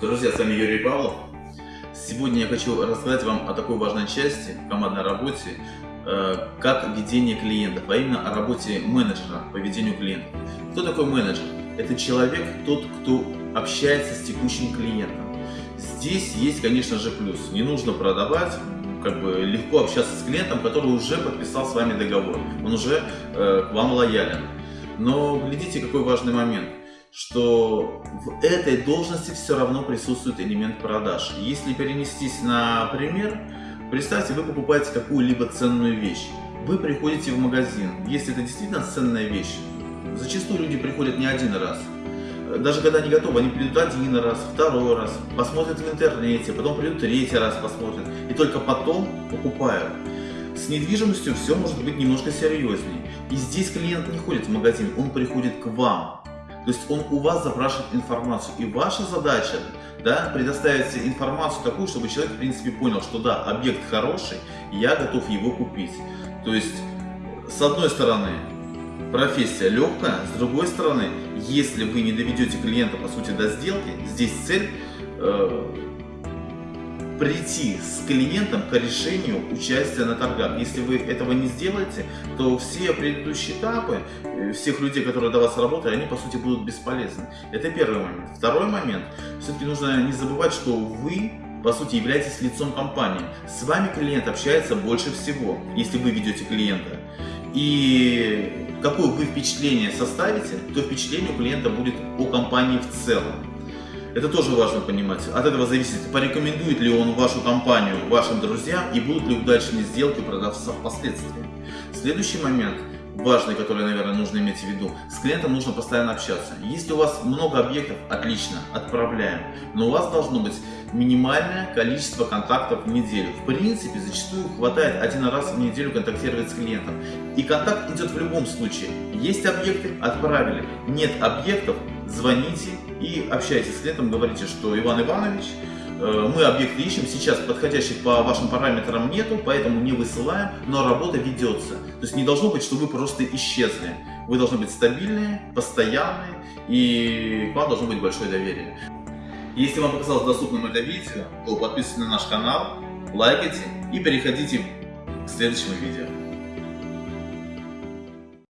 Друзья, с вами Юрий Павлов. Сегодня я хочу рассказать вам о такой важной части командной работе, э, как ведение клиентов, а именно о работе менеджера по ведению клиентов. Кто такой менеджер? Это человек, тот, кто общается с текущим клиентом. Здесь есть, конечно же, плюс. Не нужно продавать, как бы легко общаться с клиентом, который уже подписал с вами договор. Он уже э, к вам лоялен. Но глядите, какой важный момент что в этой должности все равно присутствует элемент продаж. Если перенестись на пример, представьте, вы покупаете какую-либо ценную вещь. Вы приходите в магазин, если это действительно ценная вещь, зачастую люди приходят не один раз. Даже когда они готовы, они придут один раз, второй раз, посмотрят в интернете, потом придут третий раз посмотрят, и только потом покупают. С недвижимостью все может быть немножко серьезнее. И здесь клиент не ходит в магазин, он приходит к вам. То есть он у вас запрашивает информацию. И ваша задача да, предоставить информацию такую, чтобы человек в принципе понял, что да, объект хороший, я готов его купить. То есть, с одной стороны, профессия легкая, с другой стороны, если вы не доведете клиента по сути до сделки, здесь цель э, прийти с клиентом к решению участия на торгах. Если вы этого не сделаете, то все предыдущие этапы, э, всех людей, которые до вас работали, они по сути будут бесполезны. Это первый момент. Второй момент, все-таки нужно не забывать, что вы по сути являетесь лицом компании. С вами клиент общается больше всего, если вы ведете клиента. И какое вы впечатление составите, то впечатление у клиента будет о компании в целом. Это тоже важно понимать. От этого зависит, порекомендует ли он вашу компанию вашим друзьям и будут ли удачные сделки продавца впоследствии. Следующий момент важный, который, наверное, нужно иметь в виду. С клиентом нужно постоянно общаться. Если у вас много объектов, отлично, отправляем. Но у вас должно быть минимальное количество контактов в неделю. В принципе, зачастую хватает один раз в неделю контактировать с клиентом. И контакт идет в любом случае. Есть объекты, отправили. Нет объектов, звоните и общайтесь с клиентом, говорите, что Иван Иванович, э, мы объекты ищем, сейчас подходящих по вашим параметрам нету, поэтому не высылаем, но работа ведется. То есть не должно быть, что вы просто исчезли. Вы должны быть стабильные, постоянные и к вам должно быть большое доверие. Если вам показалось доступным это видео, то подписывайтесь на наш канал, лайкайте и переходите к следующему видео.